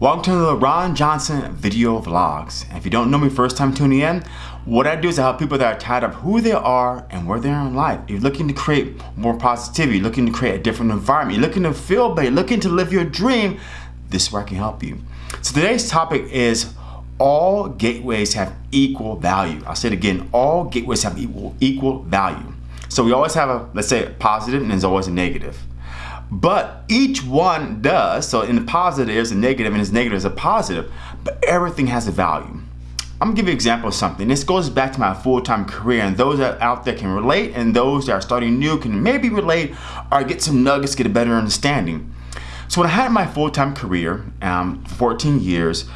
Welcome to the Ron Johnson video vlogs. If you don't know me first time tuning in, what I do is I help people that are tired of who they are and where they are in life. If you're looking to create more positivity, looking to create a different environment, you're looking to feel better, looking to live your dream, this is where I can help you. So today's topic is all gateways have equal value. I'll say it again, all gateways have equal, equal value. So we always have a, let's say a positive and there's always a negative. But each one does, so in the positive there's a negative and its negative is a positive, but everything has a value. I'm gonna give you an example of something. This goes back to my full-time career and those that out there can relate and those that are starting new can maybe relate or get some nuggets, get a better understanding. So when I had my full-time career, um, 14 years,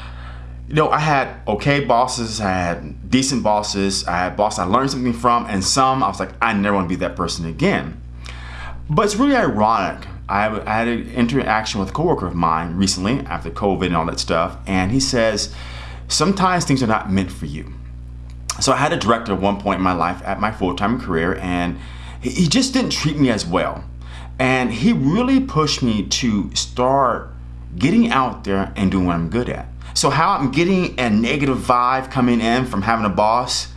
you know, I had okay bosses, I had decent bosses, I had bosses I learned something from, and some I was like, I never want to be that person again. But it's really ironic I, had an interaction with a coworker of mine recently after COVID and all that stuff, and he says, sometimes things are not meant for you. So I had a director at one point in my life at my full-time career, and he just didn't treat me as well. And he really pushed me to start getting out there and doing what I'm good at. So how I'm getting a negative vibe coming in from having a boss,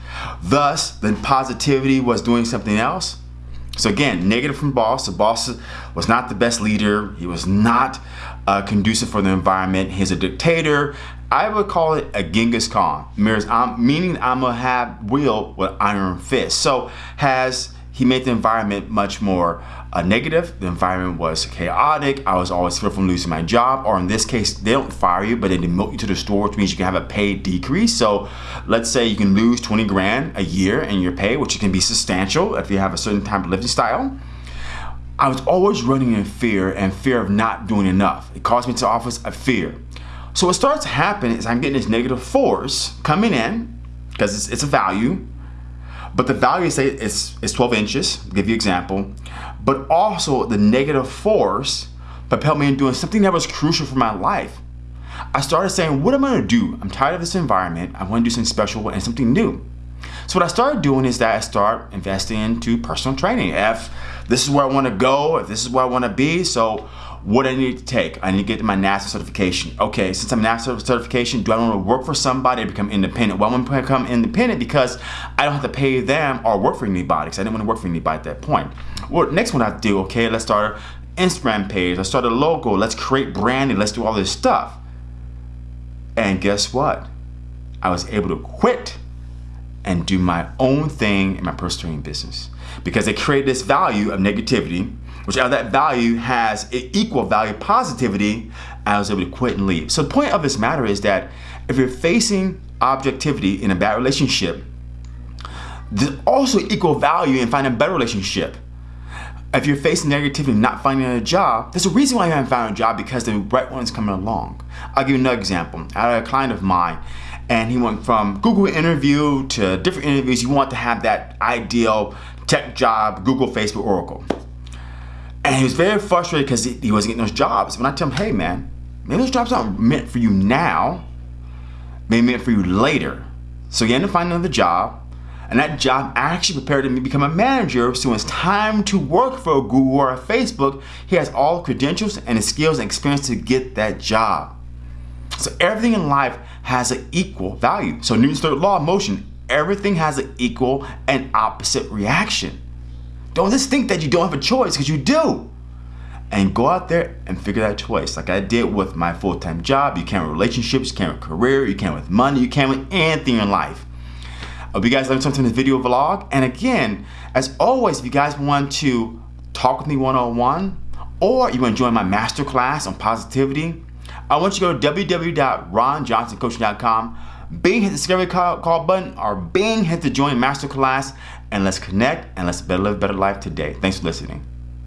thus the positivity was doing something else, so again, negative from boss. The boss was not the best leader. He was not uh, conducive for the environment. He's a dictator. I would call it a Genghis Khan, meaning I'm, meaning I'm gonna have will with iron fist. So has he made the environment much more uh, negative. The environment was chaotic. I was always fearful of losing my job, or in this case, they don't fire you, but they demote you to the store, which means you can have a pay decrease. So let's say you can lose 20 grand a year in your pay, which can be substantial if you have a certain type of living style. I was always running in fear and fear of not doing enough. It caused me to office a fear. So what starts to happen is I'm getting this negative force coming in because it's, it's a value but the value say is, is 12 inches, give you example, but also the negative force propelled me in doing something that was crucial for my life. I started saying, what am I gonna do? I'm tired of this environment. I wanna do something special and something new. So what I started doing is that I start investing into personal training. If this is where I wanna go, if this is where I wanna be, so what I need to take. I need to get my NASM certification. Okay, since I'm NASM certification, do I want to work for somebody to become independent? Well, I'm going to become independent because I don't have to pay them or work for anybody because I didn't want to work for anybody at that point. Well, next one I do, okay, let's start an Instagram page. Let's start a logo. Let's create branding. Let's do all this stuff. And guess what? I was able to quit and do my own thing in my personal business because they created this value of negativity which out of that value has equal value positivity, I was able to quit and leave. So the point of this matter is that if you're facing objectivity in a bad relationship, there's also equal value in finding a better relationship. If you're facing negativity and not finding a job, there's a reason why you haven't found a job because the right one's coming along. I'll give you another example. I had a client of mine and he went from Google interview to different interviews. You want to have that ideal tech job, Google, Facebook, Oracle. And he was very frustrated because he, he, wasn't getting those jobs. When I tell him, hey man, maybe those jobs aren't meant for you now, maybe meant for you later. So he ended up finding another job, and that job actually prepared him to become a manager. So when it's time to work for a Google or a Facebook, he has all the credentials and the skills and experience to get that job. So everything in life has an equal value. So Newton's third law of motion, everything has an equal and opposite reaction. Don't just think that you don't have a choice because you do. And go out there and figure that choice. Like I did with my full-time job. You can't with relationships, you can't with career, you can with money, you can with anything in life. I hope you guys learned something in this video vlog. And again, as always, if you guys want to talk with me one-on-one or you want to join my masterclass on positivity, I want you to go to www.ronjohnsoncoaching.com Bing hit the discovery call, call button or Bing hit the join masterclass and let's connect and let's better live a better life today. Thanks for listening.